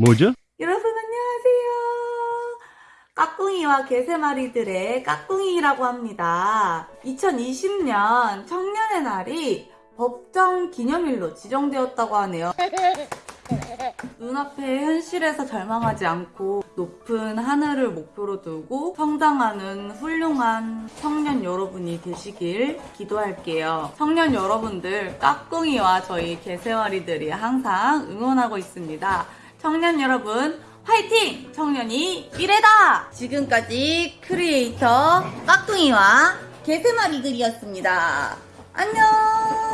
뭐죠? 여러분 안녕하세요. 까꿍이와 개새마리들의 까꿍이라고 합니다. 2020년 청년의 날이 법정 기념일로 지정되었다고 하네요. 눈앞의 현실에서 절망하지 않고 높은 하늘을 목표로 두고 성장하는 훌륭한 청년 여러분이 되시길 기도할게요. 청년 여러분들, 까꿍이와 저희 개새와리들이 항상 응원하고 있습니다. 청년 여러분, 화이팅! 청년이 미래다! 지금까지 크리에이터 까꿍이와 개새마리들이었습니다. 안녕!